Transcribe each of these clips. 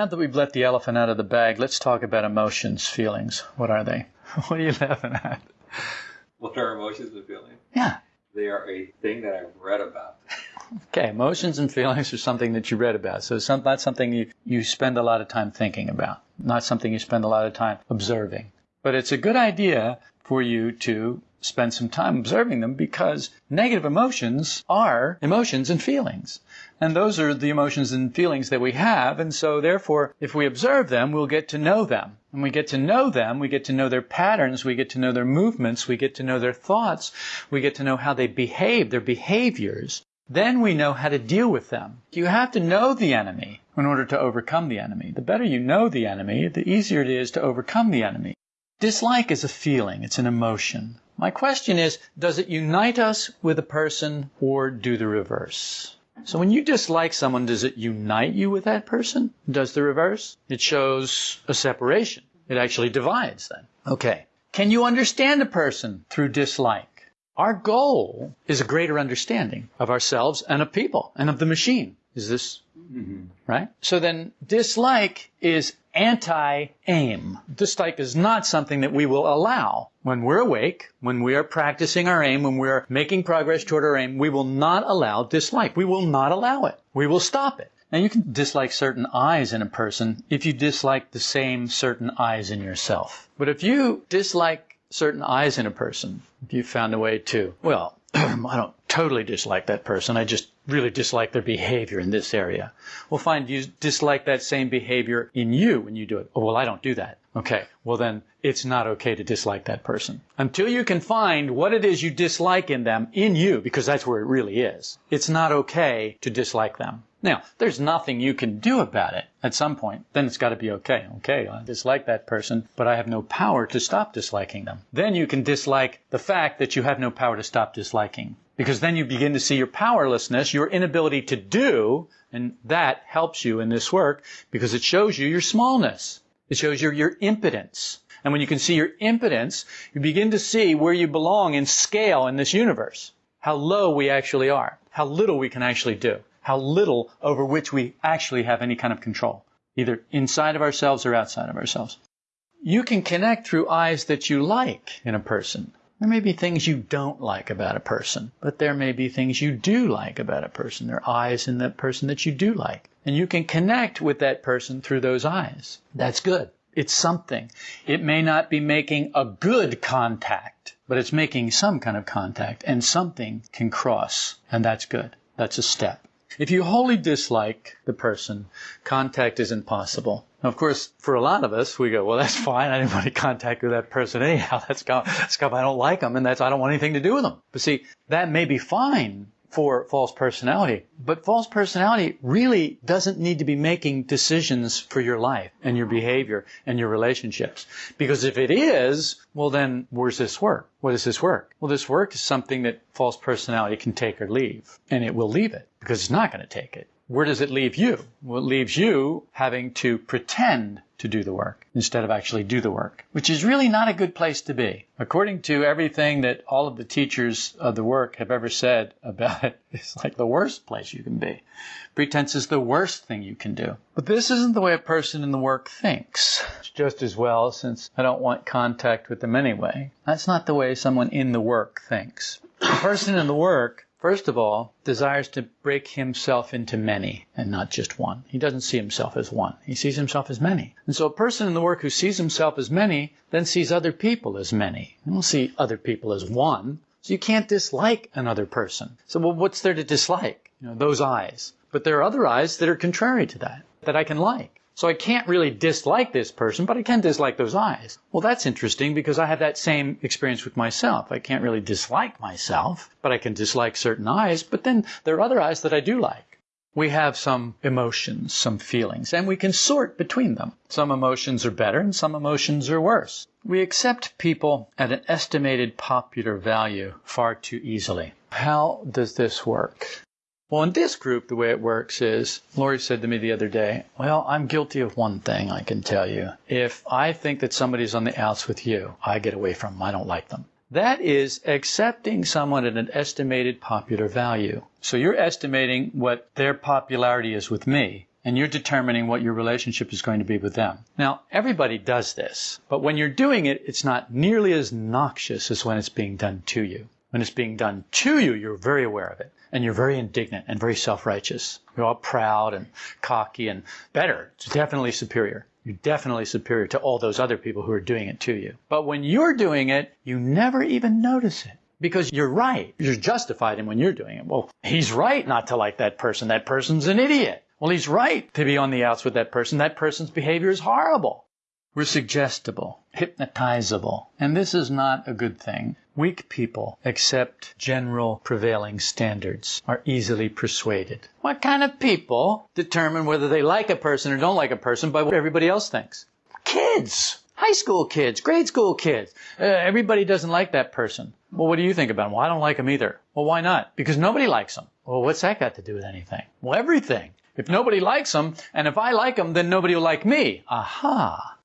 Now that we've let the elephant out of the bag, let's talk about emotions, feelings. What are they? what are you laughing at? What are emotions and feelings? Yeah. They are a thing that I've read about. Okay, emotions and feelings are something that you read about. So it's not something you, you spend a lot of time thinking about, not something you spend a lot of time observing. But it's a good idea for you to spend some time observing them because negative emotions are emotions and feelings. And those are the emotions and feelings that we have. And so therefore, if we observe them, we'll get to know them. And we get to know them, we get to know their patterns, we get to know their movements, we get to know their thoughts, we get to know how they behave, their behaviors. Then we know how to deal with them. You have to know the enemy in order to overcome the enemy. The better you know the enemy, the easier it is to overcome the enemy. Dislike is a feeling, it's an emotion. My question is, does it unite us with a person or do the reverse? So when you dislike someone, does it unite you with that person? Does the reverse? It shows a separation. It actually divides then. Okay. Can you understand a person through dislike? Our goal is a greater understanding of ourselves and of people and of the machine. Is this mm-hmm. right? So then dislike is anti-aim. Dislike is not something that we will allow. When we're awake, when we are practicing our aim, when we're making progress toward our aim, we will not allow dislike. We will not allow it. We will stop it. Now you can dislike certain I's in a person if you dislike the same certain I's in yourself. But if you dislike certain I's in a person, if you found a way to, well, I don't totally dislike that person. I just really dislike their behavior in this area. Well, fine. You dislike that same behavior in you when you do it. Oh, well, I don't do that. Okay. Well, then it's not okay to dislike that person. Until you can find what it is you dislike in them, in you, because that's where it really is, it's not okay to dislike them. Now, there's nothing you can do about it at some point. Then it's got to be okay. Okay, I dislike that person, but I have no power to stop disliking them. Then you can dislike the fact that you have no power to stop disliking. Because then you begin to see your powerlessness, your inability to do, and that helps you in this work because it shows you your smallness. It shows you your impotence. And when you can see your impotence, you begin to see where you belong in scale in this universe. How low we actually are. How little we can actually do. How little over which we actually have any kind of control. Either inside of ourselves or outside of ourselves. You can connect through I's that you like in a person. There may be things you don't like about a person, but there may be things you do like about a person. There are I's in that person that you do like. And you can connect with that person through those I's. That's good. It's something. It may not be making a good contact, but it's making some kind of contact and something can cross. And that's good. That's a step. If you wholly dislike the person, contact is impossible. Of course, for a lot of us, we go, well, that's fine. I didn't want to contact with that person anyhow. That's because I don't like them and that's, I don't want anything to do with them. But see, that may be fine for false personality, but false personality really doesn't need to be making decisions for your life and your behavior and your relationships. Because if it is, well then, where's this work? What does this work? Well, this work is something that false personality can take or leave. And it will leave it because it's not going to take it. Where does it leave you? Well, it leaves you having to pretend to do the work instead of actually do the work, which is really not a good place to be. According to everything that all of the teachers of the work have ever said about it, it's like the worst place you can be. Pretense is the worst thing you can do. But this isn't the way a person in the work thinks. It's just as well since I don't want contact with them anyway. That's not the way someone in the work thinks. A person in the work First of all, desires to break himself into many and not just one. He doesn't see himself as one. He sees himself as many. And so a person in the work who sees himself as many then sees other people as many. They don't see other people as one. So you can't dislike another person. So well, what's there to dislike? You know, those I's. But there are other I's that are contrary to that, that I can like. So I can't really dislike this person, but I can dislike those I's. Well, that's interesting because I have that same experience with myself. I can't really dislike myself, but I can dislike certain I's, but then there are other I's that I do like. We have some emotions, some feelings, and we can sort between them. Some emotions are better and some emotions are worse. We accept people at an estimated popular value far too easily. How does this work? Well, in this group, the way it works is, Lori said to me the other day, well, I'm guilty of one thing, I can tell you. If I think that somebody's on the outs with you, I get away from them. I don't like them. That is accepting someone at an estimated popular value. So you're estimating what their popularity is with me, and you're determining what your relationship is going to be with them. Now, everybody does this, but when you're doing it, it's not nearly as noxious as when it's being done to you. When it's being done to you, you're very aware of it, and you're very indignant and very self-righteous. You're all proud and cocky and better. It's definitely superior. You're definitely superior to all those other people who are doing it to you. But when you're doing it, you never even notice it because you're right. You're justified in when you're doing it. Well, he's right not to like that person. That person's an idiot. Well, he's right to be on the outs with that person. That person's behavior is horrible. We're suggestible, hypnotizable, and this is not a good thing. Weak people accept general prevailing standards, are easily persuaded. What kind of people determine whether they like a person or don't like a person by what everybody else thinks? Kids! High school kids, grade school kids. Uh, everybody doesn't like that person. Well, what do you think about him? Well, I don't like him either. Well, why not? Because nobody likes him. Well, what's that got to do with anything? Well, everything. If nobody likes him, and if I like him, then nobody will like me. Aha!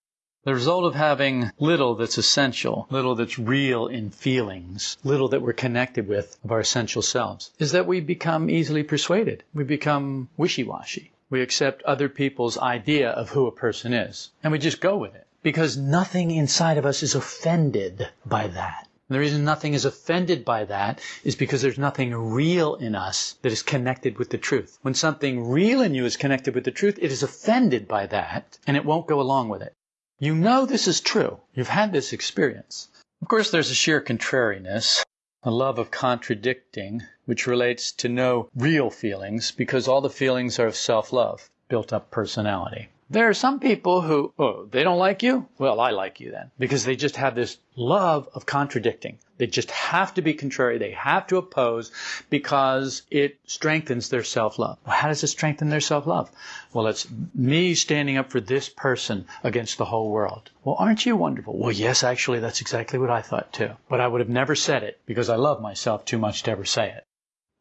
The result of having little that's essential, little that's real in feelings, little that we're connected with of our essential selves, is that we become easily persuaded. We become wishy-washy. We accept other people's idea of who a person is, and we just go with it because nothing inside of us is offended by that. And the reason nothing is offended by that is because there's nothing real in us that is connected with the truth. When something real in you is connected with the truth, it is offended by that and it won't go along with it. You know this is true. You've had this experience. Of course, there's a sheer contrariness, a love of contradicting, which relates to no real feelings because all the feelings are of self-love, built up personality. There are some people who, oh, they don't like you? Well, I like you then. Because they just have this love of contradicting. They just have to be contrary. They have to oppose because it strengthens their self-love. Well, how does it strengthen their self-love? Well, it's me standing up for this person against the whole world. Well, aren't you wonderful? Well, yes, actually, that's exactly what I thought too. But I would have never said it because I love myself too much to ever say it.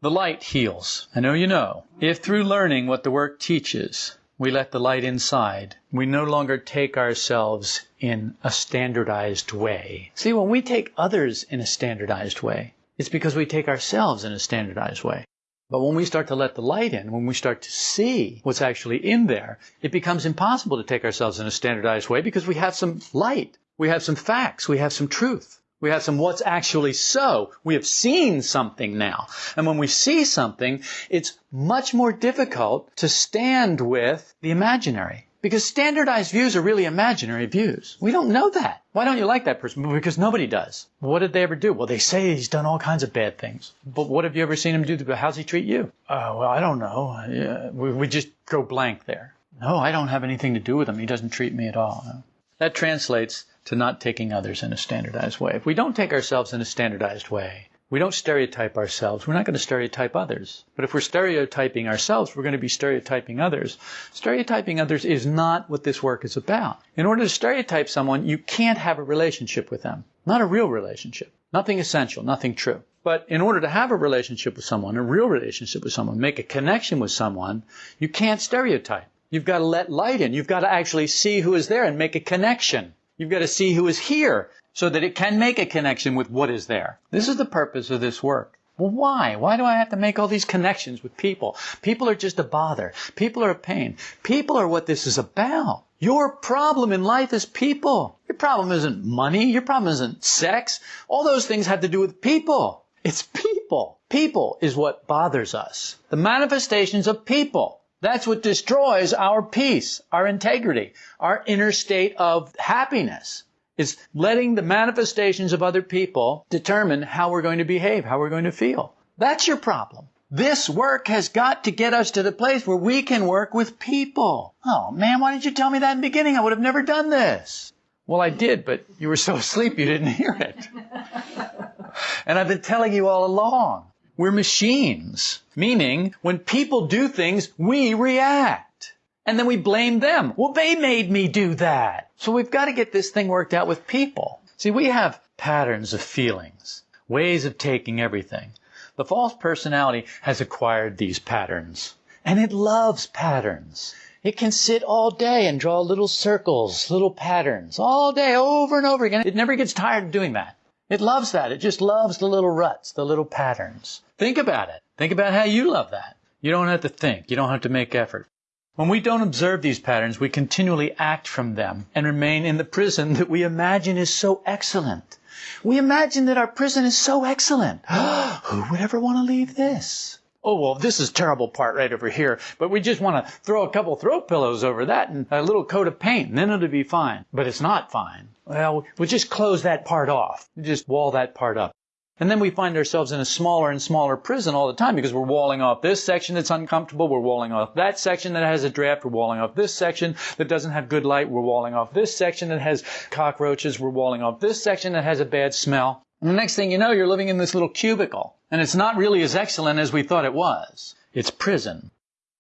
The light heals. I know you know. If through learning what the work teaches, we let the light inside. We no longer take ourselves in a standardized way. See, when we take others in a standardized way, it's because we take ourselves in a standardized way. But when we start to let the light in, when we start to see what's actually in there, it becomes impossible to take ourselves in a standardized way because we have some light. We have some facts. We have some truth. We have some what's actually so. We have seen something now. And when we see something, it's much more difficult to stand with the imaginary. Because standardized views are really imaginary views. We don't know that. Why don't you like that person? Because nobody does. What did they ever do? Well, they say he's done all kinds of bad things. But what have you ever seen him do? How's he treat you? Oh, well, I don't know. Yeah, we, we just go blank there. No, I don't have anything to do with him. He doesn't treat me at all. No. That translates to not taking others in a standardized way. If we don't take ourselves in a standardized way, we don't stereotype ourselves, we're not going to stereotype others. But if we're stereotyping ourselves, we're going to be stereotyping others. Stereotyping others is not what this work is about. In order to stereotype someone, you can't have a relationship with them. Not a real relationship. Nothing essential, nothing true. But in order to have a relationship with someone, a real relationship with someone, make a connection with someone, you can't stereotype. You've got to let light in. You've got to actually see who is there and make a connection. You've got to see who is here so that it can make a connection with what is there. This is the purpose of this work. Well, why? Why do I have to make all these connections with people? People are just a bother. People are a pain. People are what this is about. Your problem in life is people. Your problem isn't money. Your problem isn't sex. All those things have to do with people. It's people. People is what bothers us. The manifestations of people. That's what destroys our peace, our integrity, our inner state of happiness. Is letting the manifestations of other people determine how we're going to behave, how we're going to feel. That's your problem. This work has got to get us to the place where we can work with people. Oh man, why didn't you tell me that in the beginning? I would have never done this. Well, I did, but you were so asleep you didn't hear it. and I've been telling you all along. We're machines. Meaning, when people do things, we react. And then we blame them. Well, they made me do that. So we've got to get this thing worked out with people. See, we have patterns of feelings, ways of taking everything. The false personality has acquired these patterns. And it loves patterns. It can sit all day and draw little circles, little patterns, all day, over and over again. It never gets tired of doing that. It loves that. It just loves the little ruts, the little patterns. Think about it. Think about how you love that. You don't have to think. You don't have to make effort. When we don't observe these patterns, we continually act from them and remain in the prison that we imagine is so excellent. We imagine that our prison is so excellent. Who would ever want to leave this? Oh, well, this is terrible part right over here, but we just want to throw a couple throw pillows over that and a little coat of paint, and then it'll be fine. But it's not fine. Well, we'll just close that part off. Just wall that part up. And then we find ourselves in a smaller and smaller prison all the time because we're walling off this section that's uncomfortable. We're walling off that section that has a draft. We're walling off this section that doesn't have good light. We're walling off this section that has cockroaches. We're walling off this section that has a bad smell. And the next thing you know, you're living in this little cubicle. And it's not really as excellent as we thought it was. It's prison.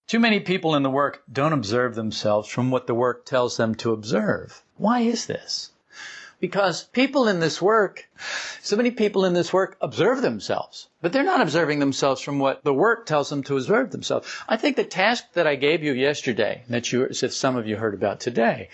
Too many people in the work don't observe themselves from what the work tells them to observe. Why is this? Because people in this work, so many people in this work observe themselves, but they're not observing themselves from what the work tells them to observe themselves. I think the task that I gave you yesterday, that you, if some of you heard about today,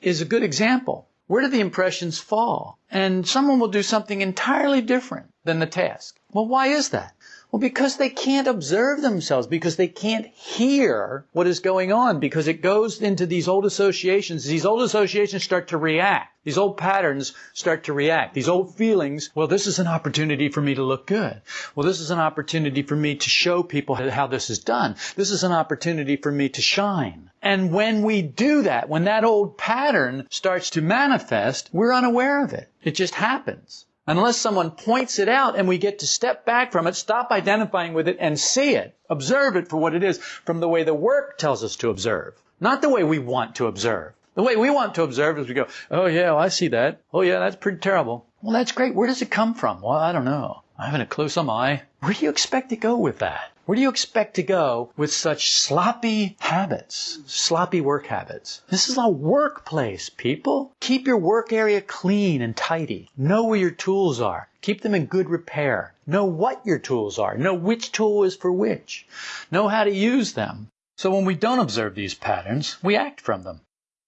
is a good example. Where do the impressions fall? And someone will do something entirely different than the task. Well, why is that? Well, because they can't observe themselves, because they can't hear what is going on, because it goes into these old associations. These old associations start to react. These old patterns start to react. These old feelings, well, this is an opportunity for me to look good. Well, this is an opportunity for me to show people how this is done. This is an opportunity for me to shine. And when we do that, when that old pattern starts to manifest, we're unaware of it. It just happens unless someone points it out and we get to step back from it, stop identifying with it and see it, observe it for what it is from the way the work tells us to observe, not the way we want to observe. The way we want to observe is we go, oh yeah, well, I see that. Oh yeah, that's pretty terrible. Well, that's great. Where does it come from? Well, I don't know. I haven't a clue, some I. Where do you expect to go with that? Where do you expect to go with such sloppy habits, sloppy work habits? This is a workplace, people. Keep your work area clean and tidy. Know where your tools are. Keep them in good repair. Know what your tools are. Know which tool is for which. Know how to use them. So when we don't observe these patterns, we act from them.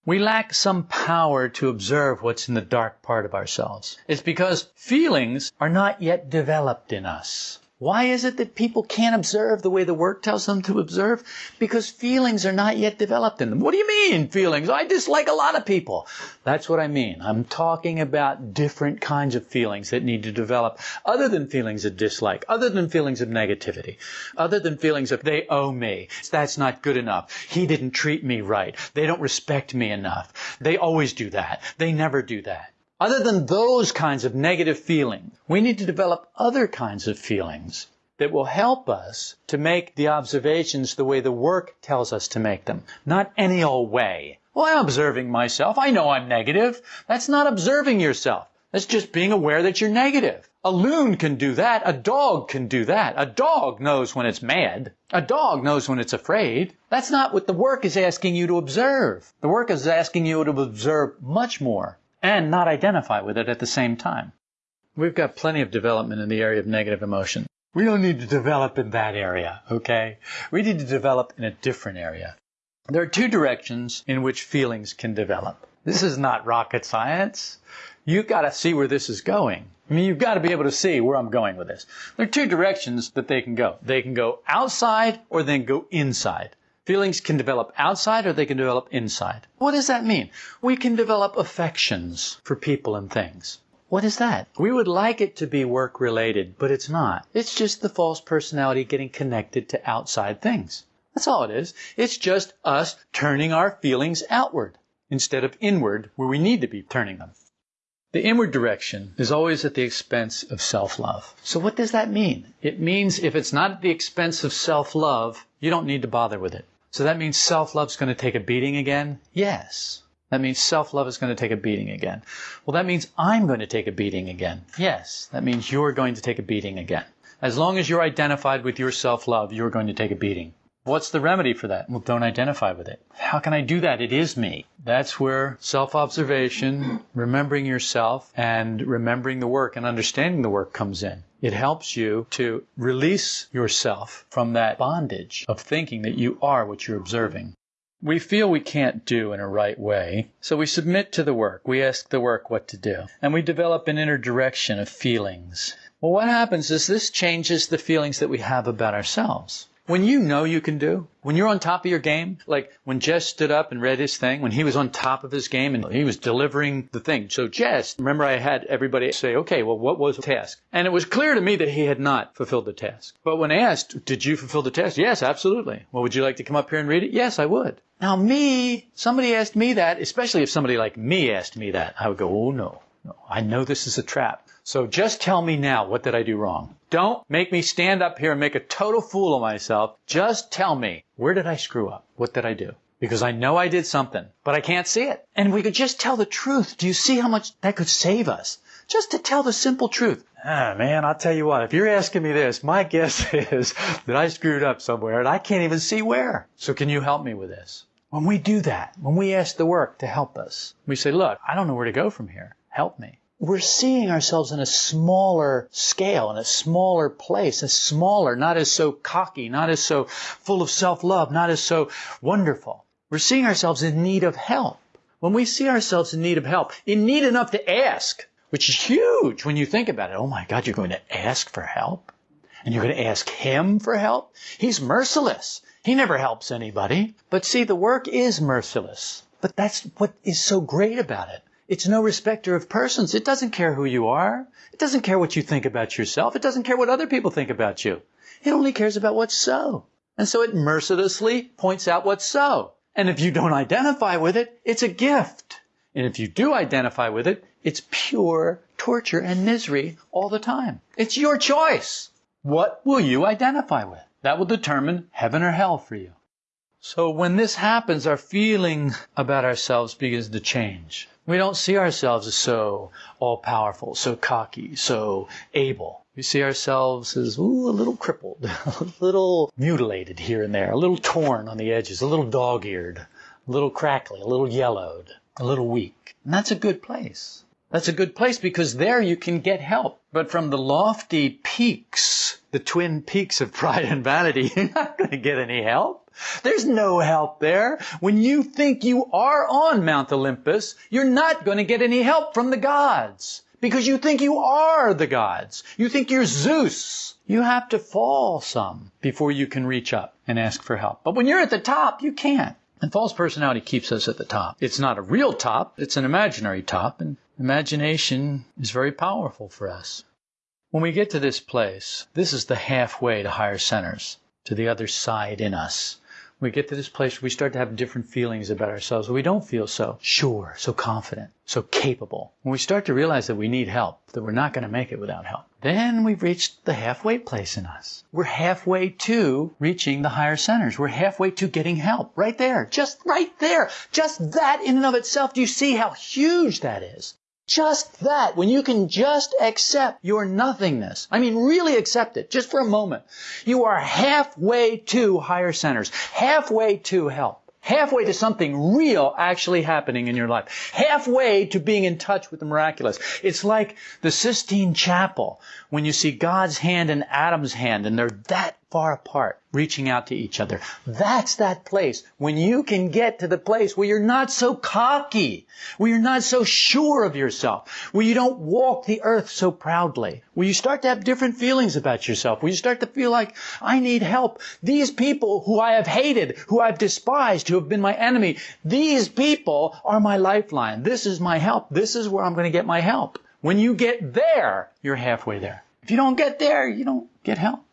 We lack some power to observe what's in the dark part of ourselves. It's because feelings are not yet developed in us. Why is it that people can't observe the way the work tells them to observe? Because feelings are not yet developed in them. What do you mean, feelings? I dislike a lot of people. That's what I mean. I'm talking about different kinds of feelings that need to develop other than feelings of dislike, other than feelings of negativity, other than feelings of they owe me. That's not good enough. He didn't treat me right. They don't respect me enough. They always do that. They never do that. Other than those kinds of negative feelings, we need to develop other kinds of feelings that will help us to make the observations the way the work tells us to make them, not any old way. Well, I'm observing myself. I know I'm negative. That's not observing yourself. That's just being aware that you're negative. A loon can do that. A dog can do that. A dog knows when it's mad. A dog knows when it's afraid. That's not what the work is asking you to observe. The work is asking you to observe much more and not identify with it at the same time. We've got plenty of development in the area of negative emotion. We don't need to develop in that area, okay? We need to develop in a different area. There are two directions in which feelings can develop. This is not rocket science. You've got to see where this is going. I mean, you've got to be able to see where I'm going with this. There are two directions that they can go. They can go outside or then go inside. Feelings can develop outside or they can develop inside. What does that mean? We can develop affections for people and things. What is that? We would like it to be work related, but it's not. It's just the false personality getting connected to outside things. That's all it is. It's just us turning our feelings outward instead of inward where we need to be turning them. The inward direction is always at the expense of self-love. So what does that mean? It means if it's not at the expense of self-love, you don't need to bother with it. So that means self-love is going to take a beating again? Yes. That means self-love is going to take a beating again. Well, that means I'm going to take a beating again. Yes. That means you're going to take a beating again. As long as you're identified with your self-love, you're going to take a beating. What's the remedy for that? Well, don't identify with it. How can I do that? It is me. That's where self-observation, remembering yourself, and remembering the work and understanding the work comes in. It helps you to release yourself from that bondage of thinking that you are what you're observing. We feel we can't do in a right way, so we submit to the work. We ask the work what to do. And we develop an inner direction of feelings. Well, what happens is this changes the feelings that we have about ourselves. When you know you can do, when you're on top of your game, like when Jess stood up and read his thing, when he was on top of his game and he was delivering the thing. So Jess, remember I had everybody say, okay, well, what was the task? And it was clear to me that he had not fulfilled the task. But when asked, did you fulfill the task? Yes, absolutely. Well, would you like to come up here and read it? Yes, I would. Now me, somebody asked me that, especially if somebody like me asked me that, I would go, oh no, no, I know this is a trap. So just tell me now, what did I do wrong? Don't make me stand up here and make a total fool of myself. Just tell me, where did I screw up? What did I do? Because I know I did something, but I can't see it. And we could just tell the truth. Do you see how much that could save us? Just to tell the simple truth. Ah, man, I'll tell you what, if you're asking me this, my guess is that I screwed up somewhere and I can't even see where. So can you help me with this? When we do that, when we ask the work to help us, we say, look, I don't know where to go from here. Help me we're seeing ourselves in a smaller scale, in a smaller place, a smaller, not as so cocky, not as so full of self-love, not as so wonderful. We're seeing ourselves in need of help. When we see ourselves in need of help, in need enough to ask, which is huge when you think about it. Oh my God, you're going to ask for help? And you're going to ask Him for help? He's merciless. He never helps anybody. But see, the work is merciless. But that's what is so great about it. It's no respecter of persons. It doesn't care who you are. It doesn't care what you think about yourself. It doesn't care what other people think about you. It only cares about what's so. And so it mercilessly points out what's so. And if you don't identify with it, it's a gift. And if you do identify with it, it's pure torture and misery all the time. It's your choice. What will you identify with? That will determine heaven or hell for you. So when this happens, our feeling about ourselves begins to change. We don't see ourselves as so all powerful, so cocky, so able. We see ourselves as ooh, a little crippled, a little mutilated here and there, a little torn on the edges, a little dog eared, a little crackly, a little yellowed, a little weak. And that's a good place. That's a good place because there you can get help. But from the lofty peaks, the twin peaks of pride and vanity, you're not going to get any help. There's no help there. When you think you are on Mount Olympus, you're not going to get any help from the gods because you think you are the gods. You think you're Zeus. You have to fall some before you can reach up and ask for help. But when you're at the top, you can't. And false personality keeps us at the top. It's not a real top, it's an imaginary top, and imagination is very powerful for us. When we get to this place, this is the halfway to higher centers, to the other side in us we get to this place where we start to have different feelings about ourselves. We don't feel so sure, so confident, so capable. When we start to realize that we need help, that we're not going to make it without help, then we've reached the halfway place in us. We're halfway to reaching the higher centers. We're halfway to getting help. Right there. Just right there. Just that in and of itself. Do you see how huge that is? Just that, when you can just accept your nothingness, I mean really accept it, just for a moment, you are halfway to higher centers, halfway to help, halfway to something real actually happening in your life, halfway to being in touch with the miraculous. It's like the Sistine Chapel, when you see God's hand and Adam's hand, and they're that far apart, reaching out to each other. That's that place when you can get to the place where you're not so cocky, where you're not so sure of yourself, where you don't walk the earth so proudly, where you start to have different feelings about yourself, where you start to feel like, I need help. These people who I have hated, who I've despised, who have been my enemy, these people are my lifeline. This is my help. This is where I'm going to get my help. When you get there, you're halfway there. If you don't get there, you don't get help.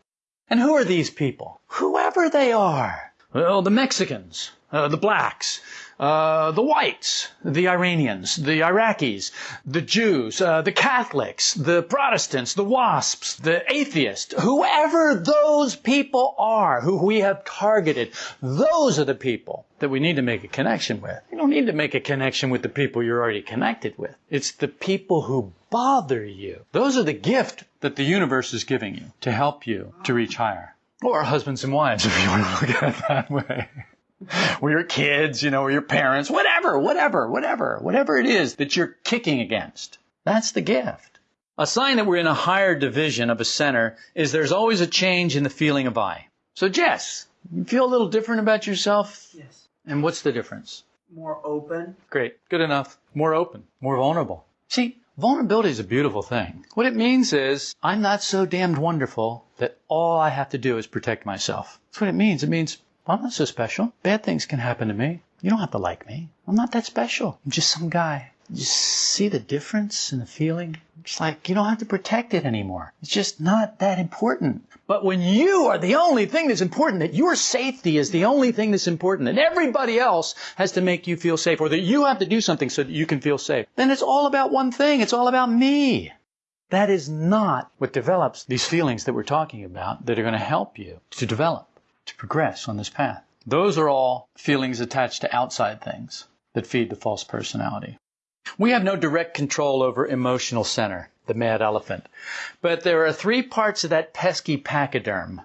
And who are these people? Whoever they are. Well, the Mexicans, uh, the blacks, uh, the whites, the Iranians, the Iraqis, the Jews, uh, the Catholics, the Protestants, the WASPs, the atheists, whoever those people are who we have targeted, those are the people that we need to make a connection with. You don't need to make a connection with the people you're already connected with. It's the people who bother you. Those are the gift that the universe is giving you to help you to reach higher. Or husbands and wives, if you want to look at it that way. or your kids, you know, or your parents, whatever, whatever, whatever, whatever it is that you're kicking against. That's the gift. A sign that we're in a higher division of a center is there's always a change in the feeling of I. So Jess, you feel a little different about yourself? Yes. And what's the difference? More open. Great. Good enough. More open. More vulnerable. See, Vulnerability is a beautiful thing. What it means is, I'm not so damned wonderful that all I have to do is protect myself. That's what it means. It means, I'm not so special. Bad things can happen to me. You don't have to like me. I'm not that special. I'm just some guy. You see the difference in the feeling? It's like you don't have to protect it anymore. It's just not that important. But when you are the only thing that's important, that your safety is the only thing that's important, that everybody else has to make you feel safe, or that you have to do something so that you can feel safe, then it's all about one thing. It's all about me. That is not what develops these feelings that we're talking about that are going to help you to develop, to progress on this path. Those are all feelings attached to outside things that feed the false personality. We have no direct control over emotional center, the mad elephant. But there are three parts of that pesky pachyderm.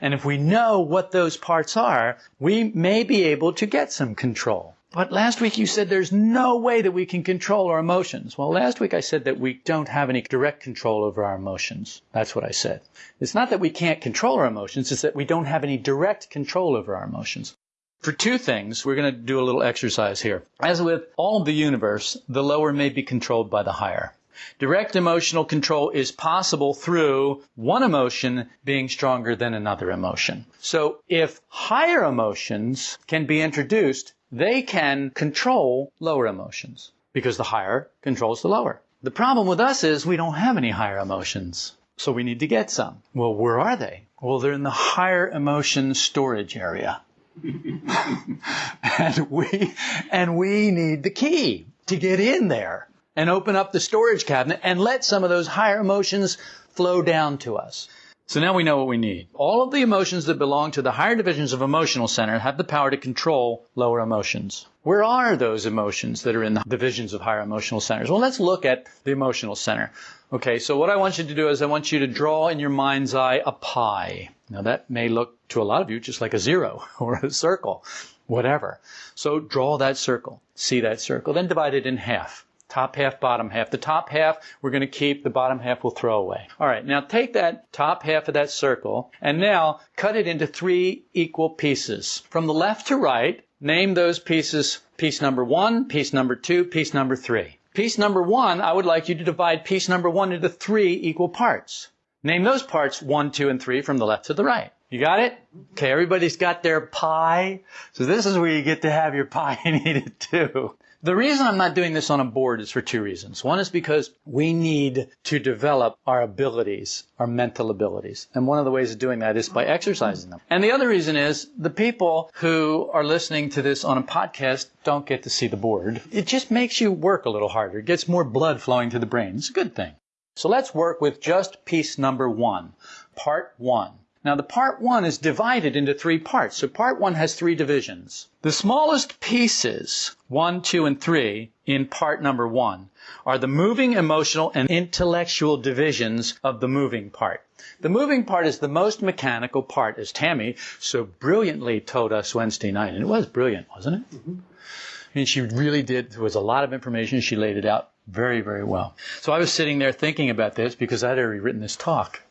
And if we know what those parts are, we may be able to get some control. But last week you said there's no way that we can control our emotions. Well, last week I said that we don't have any direct control over our emotions. That's what I said. It's not that we can't control our emotions, it's that we don't have any direct control over our emotions. For two things, we're going to do a little exercise here. As with all of the universe, the lower may be controlled by the higher. Direct emotional control is possible through one emotion being stronger than another emotion. So if higher emotions can be introduced, they can control lower emotions because the higher controls the lower. The problem with us is we don't have any higher emotions. So we need to get some. Well, where are they? Well, they're in the higher emotion storage area. and we and we need the key to get in there and open up the storage cabinet and let some of those higher emotions flow down to us. So now we know what we need. All of the emotions that belong to the higher divisions of emotional center have the power to control lower emotions. Where are those emotions that are in the divisions of higher emotional centers? Well, let's look at the emotional center. Okay, so what I want you to do is I want you to draw in your mind's eye a pie. Now that may look to a lot of you just like a zero or a circle, whatever. So draw that circle. See that circle. Then divide it in half. Top half, bottom half. The top half we're going to keep, the bottom half we'll throw away. All right, now take that top half of that circle and now cut it into three equal pieces. From the left to right, name those pieces piece number one, piece number two, piece number three. Piece number one, I would like you to divide piece number one into three equal parts. Name those parts one, two, and three from the left to the right. You got it? Okay, everybody's got their pie. So this is where you get to have your pie and eat it too. The reason I'm not doing this on a board is for two reasons. One is because we need to develop our abilities, our mental abilities. And one of the ways of doing that is by exercising them. And the other reason is the people who are listening to this on a podcast don't get to see the board. It just makes you work a little harder. It gets more blood flowing to the brain. It's a good thing. So let's work with just piece number one, part one. Now the part one is divided into three parts. So part one has three divisions. The smallest pieces, one, two, and three, in part number one, are the moving, emotional, and intellectual divisions of the moving part. The moving part is the most mechanical part, as Tammy so brilliantly told us Wednesday night. And it was brilliant, wasn't it? Mm-hmm. And she really did. There was a lot of information. She laid it out very, very well. So I was sitting there thinking about this because I'd already written this talk.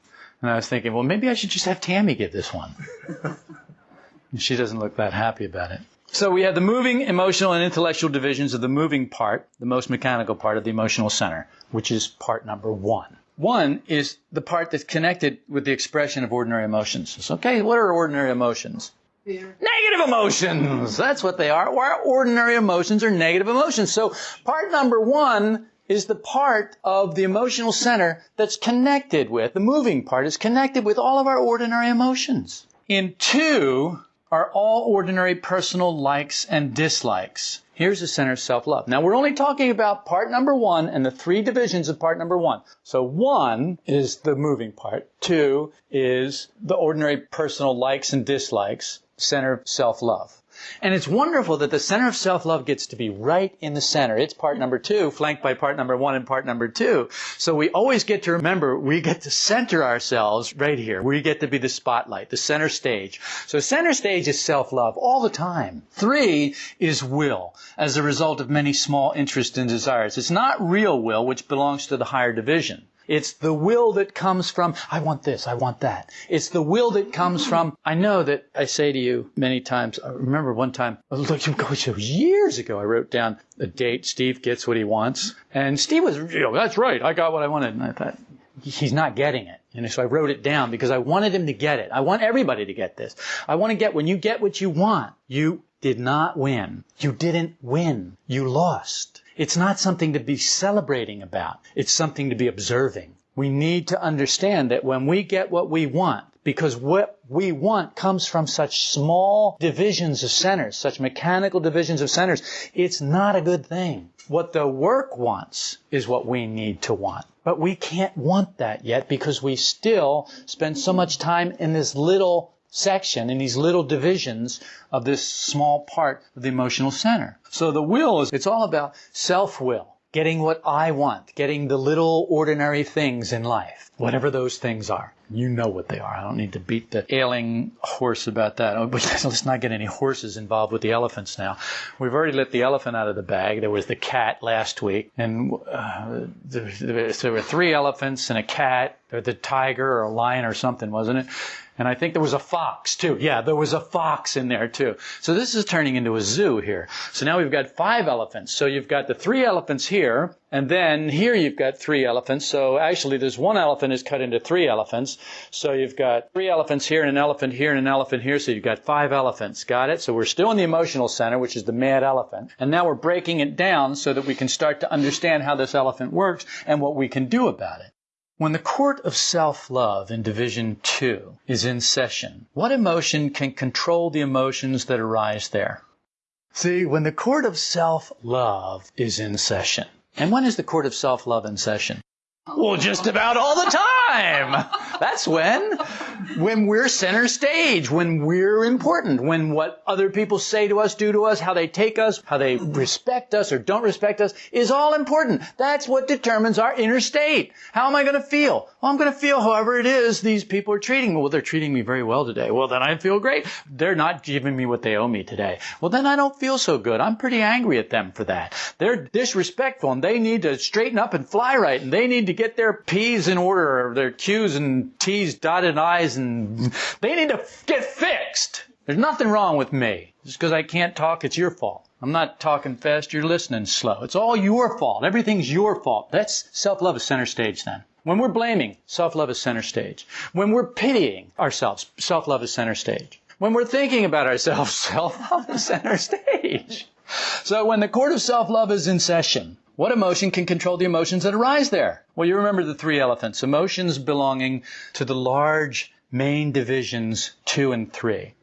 And I was thinking, well, maybe I should just have Tammy give this one. she doesn't look that happy about it. So we have the moving, emotional, and intellectual divisions of the moving part, the most mechanical part of the emotional center, which is part number one. One is the part that's connected with the expression of ordinary emotions. So, okay, what are ordinary emotions? Fear. Negative emotions! That's what they are. Our ordinary emotions are negative emotions. So part number one is the part of the emotional center that's connected with, the moving part is connected with all of our ordinary emotions. In two are all ordinary personal likes and dislikes. Here's the center of self-love. Now we're only talking about part number one and the three divisions of part number one. So one is the moving part. Two is the ordinary personal likes and dislikes, center of self-love. And it's wonderful that the center of self-love gets to be right in the center. It's part number two, flanked by part number one and part number two. So we always get to remember we get to center ourselves right here. We get to be the spotlight, the center stage. So center stage is self-love all the time. Three is will, as a result of many small interests and desires. It's not real will, which belongs to the higher division. It's the will that comes from, I want this, I want that. It's the will that comes from, I know that I say to you many times, I remember one time, look, years ago, I wrote down a date, Steve gets what he wants. And Steve was, you know, that's right, I got what I wanted. And I thought, he's not getting it. And so I wrote it down because I wanted him to get it. I want everybody to get this. I want to get, when you get what you want, you did not win. You didn't win. You lost. It's not something to be celebrating about. It's something to be observing. We need to understand that when we get what we want, because what we want comes from such small divisions of centers, such mechanical divisions of centers, it's not a good thing. What the work wants is what we need to want. But we can't want that yet because we still spend so much time in this little section, in these little divisions of this small part of the emotional center. So the will is, it's all about self-will, getting what I want, getting the little ordinary things in life, whatever those things are. You know what they are. I don't need to beat the ailing horse about that. Oh, but let's not get any horses involved with the elephants now. We've already let the elephant out of the bag. There was the cat last week, and uh, there, there were three elephants and a cat, or the tiger or a lion or something, wasn't it? And I think there was a fox too. Yeah, there was a fox in there too. So this is turning into a zoo here. So now we've got five elephants. So you've got the three elephants here, and then here you've got three elephants. So actually there's one elephant is cut into three elephants. So you've got three elephants here and an elephant here and an elephant here. So you've got five elephants. Got it? So we're still in the emotional center, which is the mad elephant. And now we're breaking it down so that we can start to understand how this elephant works and what we can do about it. When the court of self-love in Division 2 is in session, what emotion can control the emotions that arise there? See, when the court of self-love is in session, and when is the court of self-love in session? Well, just about all the time. That's when. When we're center stage, when we're important, when what other people say to us, do to us, how they take us, how they respect us or don't respect us is all important. That's what determines our inner state. How am I going to feel? Well, I'm going to feel however it is these people are treating me. Well, they're treating me very well today. Well, then I feel great. They're not giving me what they owe me today. Well, then I don't feel so good. I'm pretty angry at them for that. They're disrespectful and they need to straighten up and fly right and they need to get their P's in order, or their Q's and T's dotted I's, and they need to get fixed. There's nothing wrong with me. Just because I can't talk, it's your fault. I'm not talking fast, you're listening slow. It's all your fault. Everything's your fault. That's self-love is center stage then. When we're blaming, self-love is center stage. When we're pitying ourselves, self-love is center stage. When we're thinking about ourselves, self-love is center stage. So when the court of self-love is in session, what emotion can control the emotions that arise there? Well, you remember the three elephants. Emotions belonging to the large main divisions 2 and 3.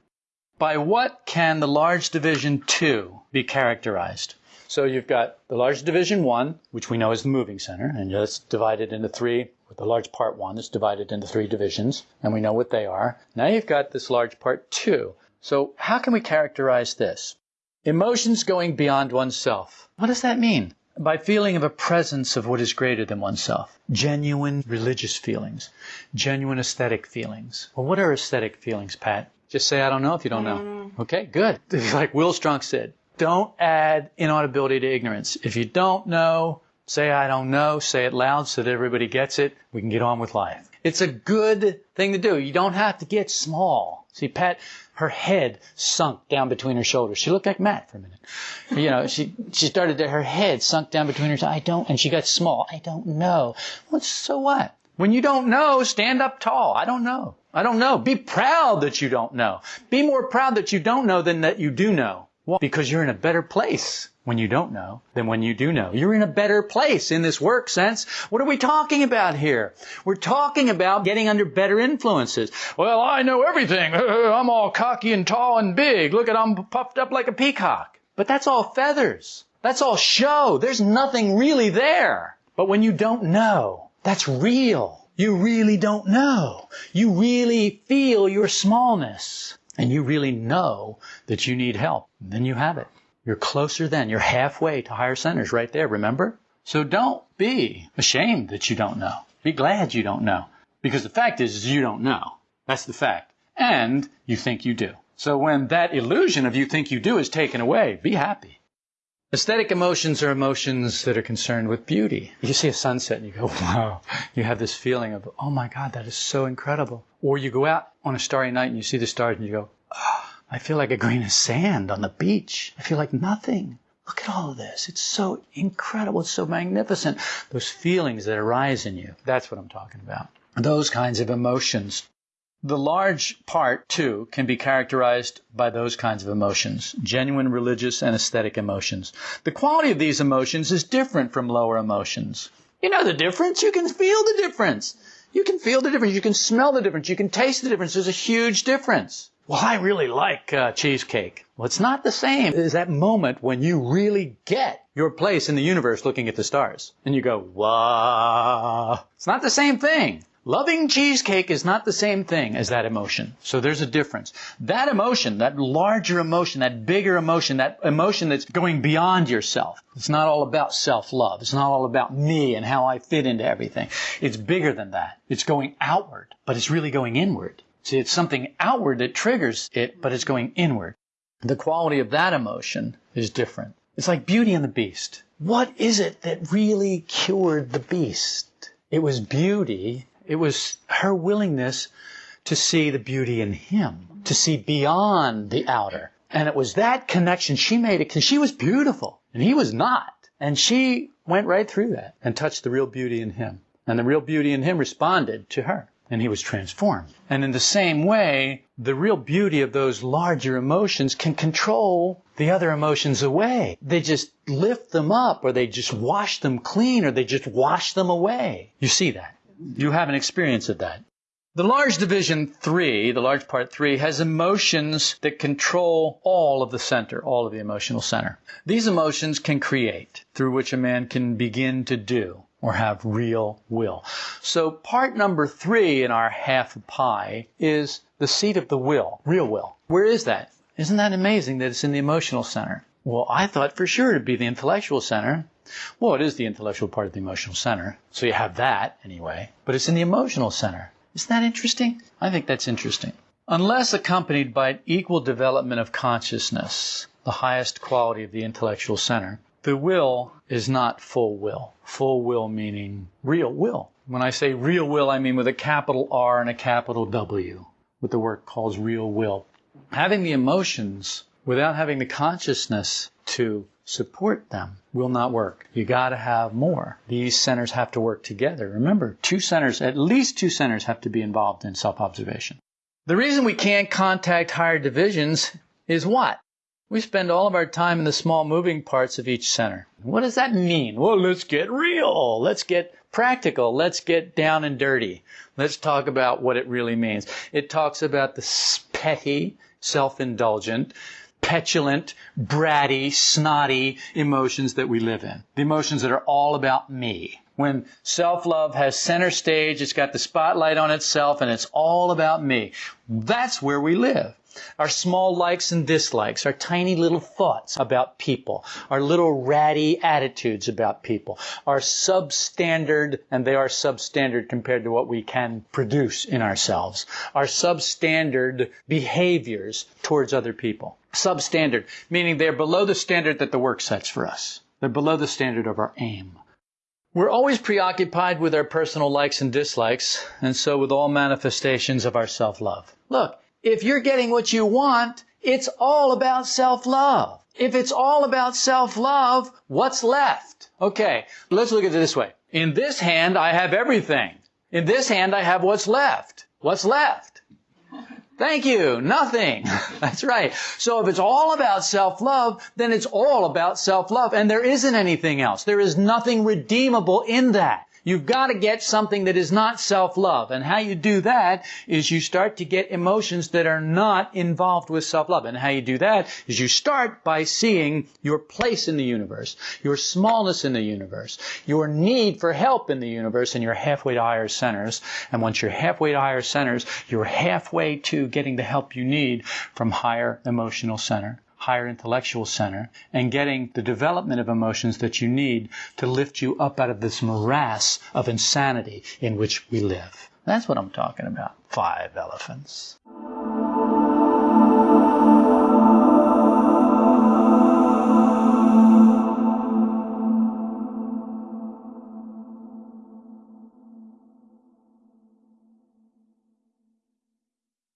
By what can the large division 2 be characterized? So you've got the large division 1, which we know is the moving center, and that's divided into three, with the large part 1 is divided into three divisions, and we know what they are. Now you've got this large part 2. So how can we characterize this? Emotions going beyond oneself. What does that mean? By feeling of a presence of what is greater than oneself. Genuine religious feelings, genuine aesthetic feelings. Well, what are aesthetic feelings, Pat? Just say, I don't know if you don't know. Mm. Okay, good. Like Will Strunk said, don't add inaudibility to ignorance. If you don't know, say, I don't know, say it loud so that everybody gets it. We can get on with life. It's a good thing to do. You don't have to get small. See, Pat, her head sunk down between her shoulders. She looked like Matt for a minute. You know, she she started to her head sunk down between her. I don't, and she got small. I don't know. Well, so what? When you don't know, stand up tall. I don't know. I don't know. Be proud that you don't know. Be more proud that you don't know than that you do know. Well, because you're in a better place when you don't know than when you do know. You're in a better place in this work sense. What are we talking about here? We're talking about getting under better influences. Well, I know everything. I'm all cocky and tall and big. Look at I'm puffed up like a peacock. But that's all feathers. That's all show. There's nothing really there. But when you don't know, that's real. You really don't know. You really feel your smallness. And you really know that you need help. Then you have it. You're closer then. You're halfway to higher centers right there, remember? So don't be ashamed that you don't know. Be glad you don't know. Because the fact is, is you don't know. That's the fact. And you think you do. So when that illusion of you think you do is taken away, be happy. Aesthetic emotions are emotions that are concerned with beauty. You see a sunset and you go, wow. You have this feeling of, oh my God, that is so incredible. Or you go out on a starry night and you see the stars and you go, oh, I feel like a grain of sand on the beach. I feel like nothing. Look at all of this. It's so incredible. It's so magnificent. Those feelings that arise in you. That's what I'm talking about. Those kinds of emotions. The large part, too, can be characterized by those kinds of emotions genuine religious and aesthetic emotions. The quality of these emotions is different from lower emotions. You know the difference. You can feel the difference. You can feel the difference. You can smell the difference. You can taste the difference. There's a huge difference. Well, I really like uh, cheesecake. Well, it's not the same as that moment when you really get your place in the universe looking at the stars. And you go, wow. It's not the same thing. Loving cheesecake is not the same thing as that emotion. So there's a difference. That emotion, that larger emotion, that bigger emotion, that emotion that's going beyond yourself. It's not all about self-love. It's not all about me and how I fit into everything. It's bigger than that. It's going outward, but it's really going inward. See, it's something outward that triggers it, but it's going inward. The quality of that emotion is different. It's like Beauty and the Beast. What is it that really cured the beast? It was beauty it was her willingness to see the beauty in him, to see beyond the outer. And it was that connection she made it because she was beautiful and he was not. And she went right through that and touched the real beauty in him. And the real beauty in him responded to her and he was transformed. And in the same way, the real beauty of those larger emotions can control the other emotions away. They just lift them up or they just wash them clean or they just wash them away. You see that? You have an experience of that. The large division three, the large part three, has emotions that control all of the center, all of the emotional center. These emotions can create, through which a man can begin to do or have real will. So part number three in our half pie is the seat of the will, real will. Where is that? Isn't that amazing that it's in the emotional center? Well, I thought for sure it'd be the intellectual center. Well, it is the intellectual part of the emotional center. So you have that anyway. But it's in the emotional center. Isn't that interesting? I think that's interesting. Unless accompanied by an equal development of consciousness, the highest quality of the intellectual center, the will is not full will. Full will meaning real will. When I say real will, I mean with a capital R and a capital W, what the work calls real will. Having the emotions without having the consciousness to support them will not work. You got to have more. These centers have to work together. Remember, two centers, at least two centers have to be involved in self-observation. The reason we can't contact higher divisions is what? We spend all of our time in the small moving parts of each center. What does that mean? Well, let's get real. Let's get practical. Let's get down and dirty. Let's talk about what it really means. It talks about the petty, self-indulgent, petulant, bratty, snotty emotions that we live in. The emotions that are all about me. When self-love has center stage, it's got the spotlight on itself and it's all about me. That's where we live. Our small likes and dislikes, our tiny little thoughts about people, our little ratty attitudes about people, our substandard, and they are substandard compared to what we can produce in ourselves, our substandard behaviors towards other people. Substandard, meaning they're below the standard that the work sets for us. They're below the standard of our aim. We're always preoccupied with our personal likes and dislikes, and so with all manifestations of our self-love. Look, if you're getting what you want, it's all about self-love. If it's all about self-love, what's left? Okay, let's look at it this way. In this hand, I have everything. In this hand, I have what's left. What's left? Thank you. Nothing. That's right. So if it's all about self-love, then it's all about self-love. And there isn't anything else. There is nothing redeemable in that. You've got to get something that is not self-love. And how you do that is you start to get emotions that are not involved with self-love. And how you do that is you start by seeing your place in the universe, your smallness in the universe, your need for help in the universe, and you're halfway to higher centers. And once you're halfway to higher centers, you're halfway to getting the help you need from higher emotional center higher intellectual center and getting the development of emotions that you need to lift you up out of this morass of insanity in which we live. That's what I'm talking about. Five elephants.